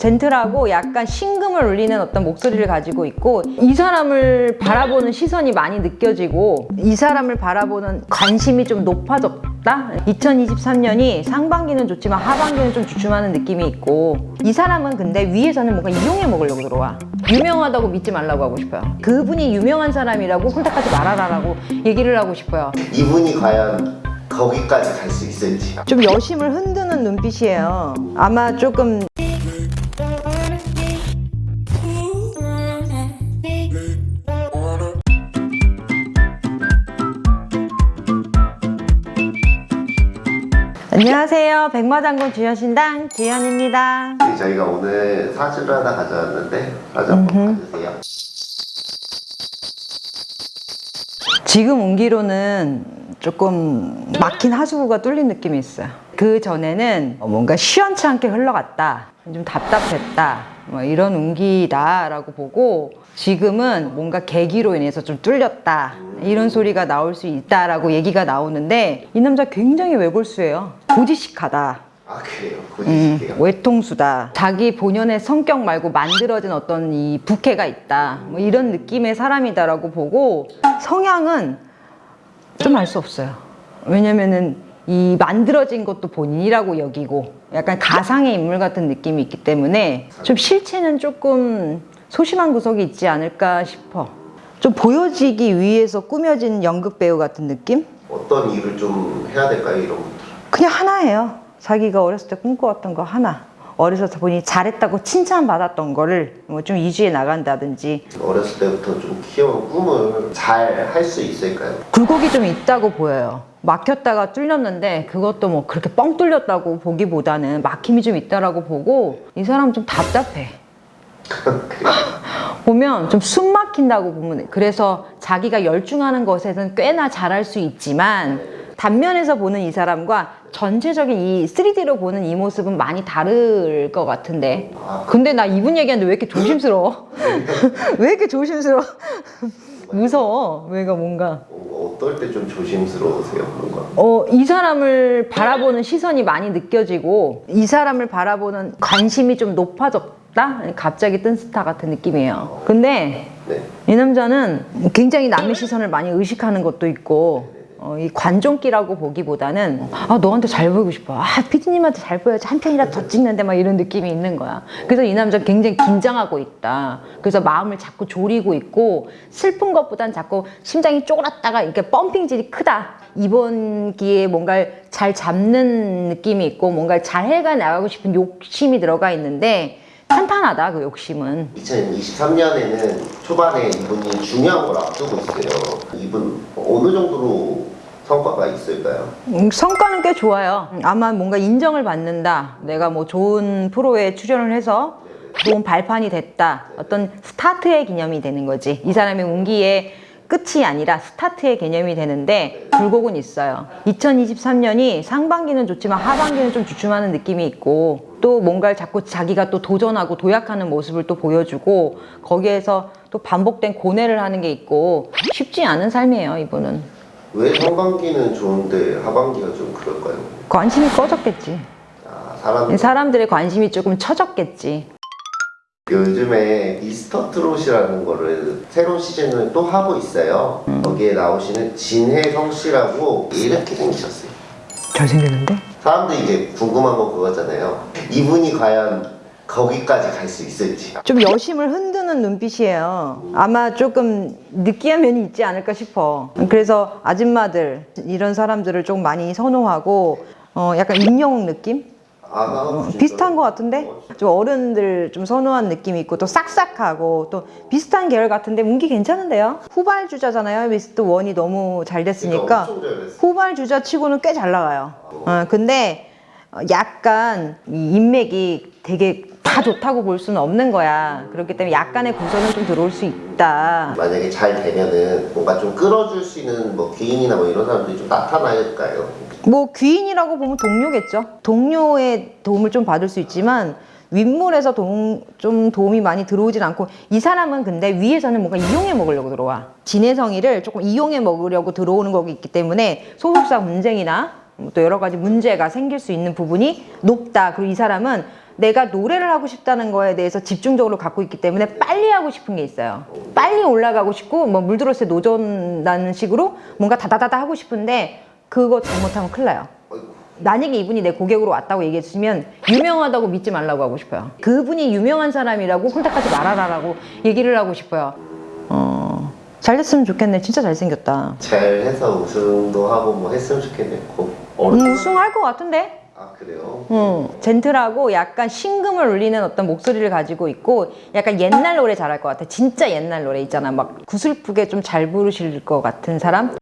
젠틀하고 약간 신금을 울리는 어떤 목소리를 가지고 있고 이 사람을 바라보는 시선이 많이 느껴지고 이 사람을 바라보는 관심이 좀 높아졌다. 2023년이 상반기는 좋지만 하반기는 좀 주춤하는 느낌이 있고 이 사람은 근데 위에서는 뭔가 이용해 먹으려고 들어와. 유명하다고 믿지 말라고 하고 싶어요. 그분이 유명한 사람이라고 선택하지 말아라라고 얘기를 하고 싶어요. 이분이 과연 거기까지 갈 수 있을지. 좀 여심을 흔드는 눈빛이에요. 아마 조금 안녕하세요. 백마장군 주여신당 지현입니다. 네, 저희가 오늘 사주를 하나 가져왔는데 사주 한번 봐주세요. 지금 온기로는 조금 막힌 하수구가 뚫린 느낌이 있어요. 그 전에는 뭔가 시원찮게 흘러갔다 좀 답답했다 뭐 이런 운기다라고 보고 지금은 뭔가 계기로 인해서 좀 뚫렸다 이런 소리가 나올 수 있다라고 얘기가 나오는데 이 남자 굉장히 외골수예요 고지식하다 아 그래요? 음, 보여주실게요 외통수다. 자기 본연의 성격 말고 만들어진 어떤 이 부캐가 있다. 뭐 이런 느낌의 사람이다라고 보고 성향은 좀 알 수 없어요. 왜냐면은 이 만들어진 것도 본인이라고 여기고 약간 가상의 인물 같은 느낌이 있기 때문에 좀 실체는 조금 소심한 구석이 있지 않을까 싶어. 좀 보여지기 위해서 꾸며진 연극 배우 같은 느낌? 어떤 일을 좀 해야 될까요 이런 그냥 하나예요. 자기가 어렸을 때 꿈꿔왔던 거 하나. 어려서 본인이 잘했다고 칭찬받았던 거를 뭐 좀 이주해 나간다든지 어렸을 때부터 좀 키워온 꿈을 잘 할 수 있을까요? 굴곡이 좀 있다고 보여요. 막혔다가 뚫렸는데 그것도 뭐 그렇게 뻥 뚫렸다고 보기보다는 막힘이 좀 있다라고 보고 이 사람 좀 답답해. 보면 좀 숨 막힌다고 보면 돼. 그래서 자기가 열중하는 것에는 꽤나 잘할 수 있지만 단면에서 보는 이 사람과 전체적인 이 3D로 보는 이 모습은 많이 다를 것 같은데 근데 나 이분 얘기하는데 왜 이렇게 조심스러워? 왜 이렇게 조심스러워? 무서워 왜가 뭔가 어, 어떨 때 좀 조심스러우세요 뭔가 어, 이 사람을 바라보는 시선이 많이 느껴지고 이 사람을 바라보는 관심이 좀 높아졌다? 갑자기 뜬 스타 같은 느낌이에요 근데 네 이 남자는 굉장히 남의 시선을 많이 의식하는 것도 있고 어, 이 관종기라고 보기보다는 아 너한테 잘 보이고 싶어. 아 피디님한테 잘 보여야지. 한 편이라도 더 찍는데 막 이런 느낌이 있는 거야. 그래서 이 남자 굉장히 긴장하고 있다. 그래서 마음을 자꾸 졸이고 있고 슬픈 것보단 자꾸 심장이 쪼그랐다가 이렇게 펌핑질이 크다. 이번 기회에 뭔가를 잘 잡는 느낌이 있고 뭔가를 잘 해가 나가고 싶은 욕심이 들어가 있는데 탄탄하다 그 욕심은. 2023년에는 초반에 이분이 중요한 걸 앞두고 있어요. 이분 어느 정도로 성과가 있을까요? 음, 성과는 꽤 좋아요. 아마 뭔가 인정을 받는다. 내가 뭐 좋은 프로에 출연을 해서 좋은 발판이 됐다. 어떤 스타트의 개념이 되는 거지. 이 사람의 운기의 끝이 아니라 스타트의 개념이 되는데 굴곡은 있어요. 2023년이 상반기는 좋지만 하반기는 좀 주춤하는 느낌이 있고 또 뭔가를 자꾸 자기가 또 도전하고 도약하는 모습을 또 보여주고 거기에서 또 반복된 고뇌를 하는 게 있고 쉽지 않은 삶이에요, 이분은. 왜 상반기는 좋은데 하반기가 좀 그럴까요? 관심이 꺼졌겠지. 아, 사람 사람들의 관심이 조금 처졌겠지. 요즘에 미스터 트롯이라는 거를 새로운 시즌을 또 하고 있어요. 거기에 나오시는 진혜성 씨라고 이렇게 생기셨어요. 잘생겼는데? 사람들이 이제 궁금한 건 그거잖아요. 이분이 과연 거기까지 갈 수 있을지. 좀 여심을 흔드는 눈빛이에요. 아마 조금 느끼한 면이 있지 않을까 싶어. 그래서 아줌마들, 이런 사람들을 좀 많이 선호하고, 어, 약간 임영웅 느낌? 아, 어, 비슷한 것 같은데? 좀 어른들 좀 선호한 느낌이 있고, 또 싹싹하고, 또 비슷한 계열 같은데, 운기 괜찮은데요? 후발주자잖아요. 미스트 원이 너무 잘 됐으니까. 그러니까. 후발주자 치고는 꽤 잘 나가요. 어, 근데 어, 약간 이 인맥이 되게 다 좋다고 볼 수는 없는 거야. 그렇기 때문에 약간의 구설은 좀 들어올 수 있다. 만약에 잘 되면은 뭔가 좀 끌어줄 수 있는 뭐 귀인이나 뭐 이런 사람들이 좀 나타날까요? 뭐 귀인이라고 보면 동료겠죠. 동료의 도움을 좀 받을 수 있지만 윗물에서 도움, 좀 도움이 많이 들어오진 않고 이 사람은 근데 위에서는 뭔가 이용해 먹으려고 들어와. 진해성이를 조금 이용해 먹으려고 들어오는 거기 있기 때문에 소속사 분쟁이나 또 여러 가지 문제가 생길 수 있는 부분이 높다. 그리고 이 사람은 내가 노래를 하고 싶다는 거에 대해서 집중적으로 갖고 있기 때문에 빨리 하고 싶은 게 있어요. 빨리 올라가고 싶고 뭐 물들었을 때 노전다는 식으로 뭔가 다다다다 하고 싶은데 그거 잘못하면 큰일 나요. 만약에 이분이 내 고객으로 왔다고 얘기해 주시면 유명하다고 믿지 말라고 하고 싶어요. 그분이 유명한 사람이라고 콘택하지 말아라라고 얘기를 하고 싶어요. 어, 잘 됐으면 좋겠네. 진짜 잘생겼다. 잘해서 우승도 하고 뭐 했으면 좋겠네. 고, 음. 우승할 것 같은데? 아 그래요? 음, 젠틀하고 약간 신금을 울리는 어떤 목소리를 가지고 있고 약간 옛날 노래 잘할 것 같아. 진짜 옛날 노래 있잖아. 막 구슬프게 좀 잘 부르실 것 같은 사람?